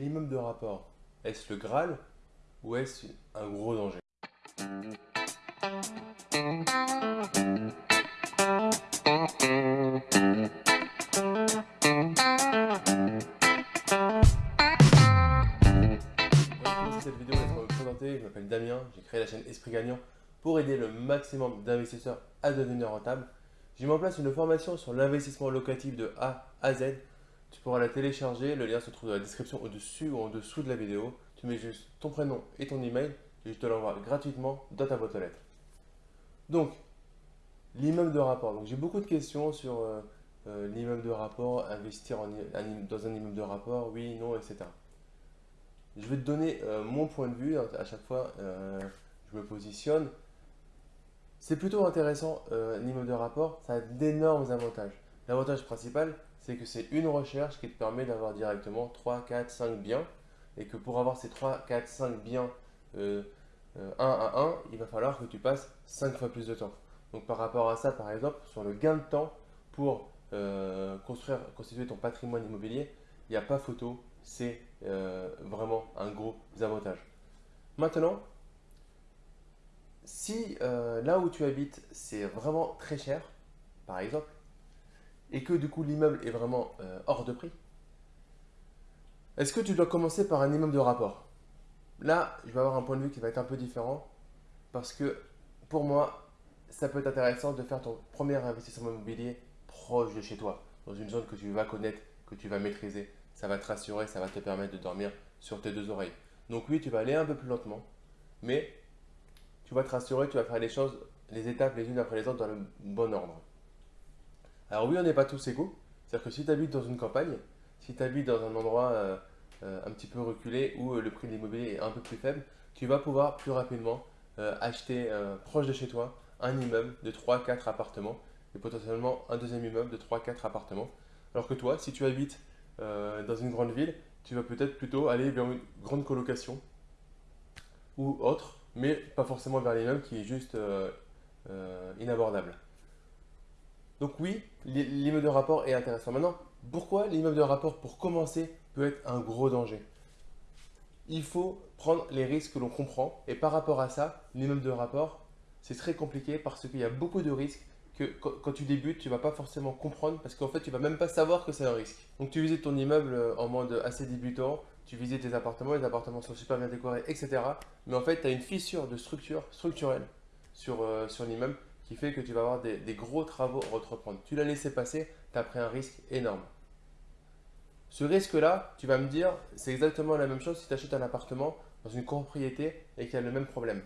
L'immeuble de rapport, est-ce le Graal ou est-ce un gros danger? Cette vidéo, je m'appelle Damien, j'ai créé la chaîne Esprit Gagnant pour aider le maximum d'investisseurs à devenir rentable. J'ai mis en place une formation sur l'investissement locatif de A à Z tu pourras la télécharger, le lien se trouve dans la description au-dessus ou en dessous de la vidéo. Tu mets juste ton prénom et ton email et je te l'envoie gratuitement dans ta boîte aux lettres. Donc, l'immeuble de rapport. J'ai beaucoup de questions sur euh, euh, l'immeuble de rapport, investir dans un immeuble de rapport, oui, non, etc. Je vais te donner euh, mon point de vue. À chaque fois, je me positionne. C'est plutôt intéressant, l'immeuble de rapport. Ça a d'énormes avantages. L'avantage principal, c'est que c'est une recherche qui te permet d'avoir directement 3, 4, 5 biens et que pour avoir ces 3, 4, 5 biens euh, euh, un à un, il va falloir que tu passes 5 fois plus de temps. Donc par rapport à ça, par exemple, sur le gain de temps pour euh, construire, constituer ton patrimoine immobilier, il n'y a pas photo, c'est vraiment un gros avantage. Maintenant, si là où tu habites, c'est vraiment très cher, par exemple, et que du coup l'immeuble est vraiment euh, hors de prix, est-ce que tu dois commencer par un immeuble de rapport? Là, je vais avoir un point de vue qui va être un peu différent parce que pour moi, ça peut être intéressant de faire ton premier investissement immobilier proche de chez toi, dans une zone que tu vas connaître, que tu vas maîtriser. Ça va te rassurer, ça va te permettre de dormir sur tes deux oreilles. Donc oui, tu vas aller un peu plus lentement, mais tu vas te rassurer, tu vas faire les choses, les étapes les unes après les autres dans le bon ordre. Alors oui, on n'est pas tous égaux. C'est-à-dire que si tu habites dans une campagne, si tu habites dans un endroit euh, euh, un petit peu reculé où euh, le prix de l'immobilier est un peu plus faible, tu vas pouvoir plus rapidement acheter proche de chez toi un immeuble de 3-4 appartements et potentiellement un deuxième immeuble de 3-4 appartements. Alors que toi, si tu habites dans une grande ville, tu vas peut-être plutôt aller vers une grande colocation ou autre, mais pas forcément vers l'immeuble qui est juste inabordable. Donc oui, l'immeuble de rapport est intéressant. Maintenant, pourquoi l'immeuble de rapport, pour commencer, peut être un gros danger? Il faut prendre les risques que l'on comprend. Et par rapport à ça, l'immeuble de rapport, c'est très compliqué parce qu'il y a beaucoup de risques que quand tu débutes, tu ne vas pas forcément comprendre parce qu'en fait, tu ne vas même pas savoir que c'est un risque. Donc tu visites ton immeuble euh, en mode assez débutant, tu visites tes appartements, les appartements sont super bien décorés, etc. Mais en fait, tu as une fissure de structure structurelle sur, euh, sur l'immeuble qui fait que tu vas avoir des, gros travaux à entreprendre. Tu l'as laissé passer, tu as pris un risque énorme. Ce risque-là, tu vas me dire, c'est exactement la même chose si tu achètes un appartement dans une propriété et qu'il y a le même problème.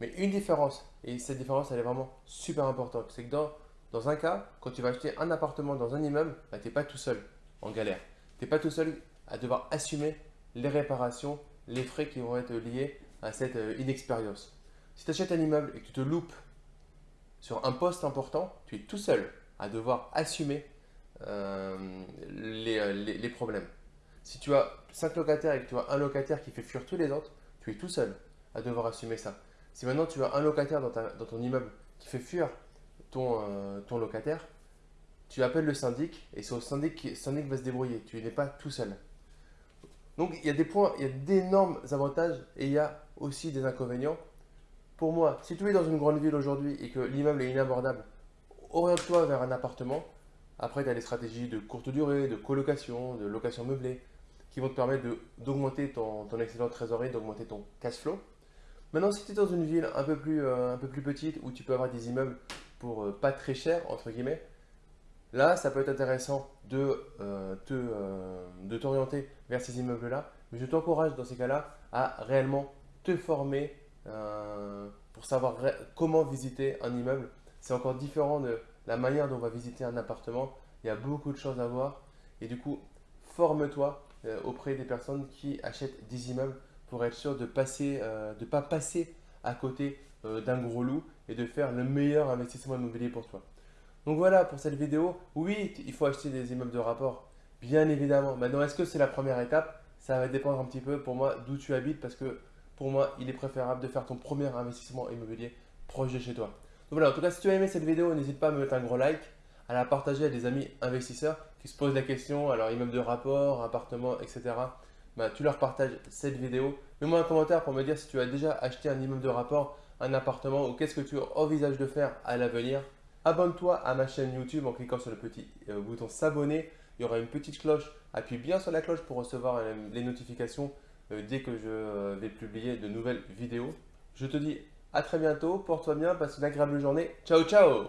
Mais une différence, et cette différence, elle est vraiment super importante, c'est que dans, dans un cas, quand tu vas acheter un appartement dans un immeuble, bah, tu n'es pas tout seul en galère. Tu n'es pas tout seul à devoir assumer les réparations, les frais qui vont être liés à cette euh, inexpérience. Si tu achètes un immeuble et que tu te loupes sur un poste important, tu es tout seul à devoir assumer euh, euh, les, problèmes. Si tu as 5 locataires et que tu as un locataire qui fait fuir tous les autres, tu es tout seul à devoir assumer ça. Si maintenant tu as un locataire dans, ton immeuble qui fait fuir ton, euh, ton, locataire, tu appelles le syndic et c'est au syndic qui syndic va se débrouiller. Tu n'es pas tout seul. Donc il y a des points, il y a d'énormes avantages et il y a aussi des inconvénients pour moi, si tu es dans une grande ville aujourd'hui et que l'immeuble est inabordable, oriente-toi vers un appartement. Après, tu as des stratégies de courte durée, de colocation, de location meublée qui vont te permettre d'augmenter ton, excellent trésorerie, d'augmenter ton cash flow. Maintenant, si tu es dans une ville un peu, plus, euh, un peu plus petite où tu peux avoir des immeubles pour euh, pas très cher, entre guillemets, là, ça peut être intéressant de euh, de t'orienter vers ces immeubles-là. Mais je t'encourage dans ces cas-là à réellement te former euh, pour savoir comment visiter un immeuble. C'est encore différent de la manière dont on va visiter un appartement. Il y a beaucoup de choses à voir. Et du coup, forme-toi euh, auprès des personnes qui achètent des immeubles pour être sûr de ne euh, pas passer à côté d'un gros loup et de faire le meilleur investissement immobilier pour toi. Donc voilà pour cette vidéo. Oui, il faut acheter des immeubles de rapport, bien évidemment. Maintenant, est-ce que c'est la première étape? Ça va dépendre un petit peu pour moi d'où tu habites parce que pour moi, il est préférable de faire ton premier investissement immobilier proche de chez toi. Donc voilà, en tout cas, si tu as aimé cette vidéo, n'hésite pas à me mettre un gros like, à la partager à des amis investisseurs qui se posent la question, alors immeuble de rapport, appartement, etc. bah, tu leur partages cette vidéo. Mets-moi un commentaire pour me dire si tu as déjà acheté un immeuble de rapport, un appartement ou qu'est-ce que tu envisages de faire à l'avenir. Abonne-toi à ma chaîne YouTube en cliquant sur le petit euh, bouton s'abonner. Il y aura une petite cloche. Appuie bien sur la cloche pour recevoir les notifications dès que je vais publier de nouvelles vidéos. Je te dis à très bientôt. Porte-toi bien, passe une agréable journée. Ciao, ciao